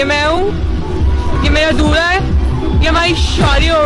ये मैं हूँ। ये मेरा दूल्हा है। ये हमारी शादी हो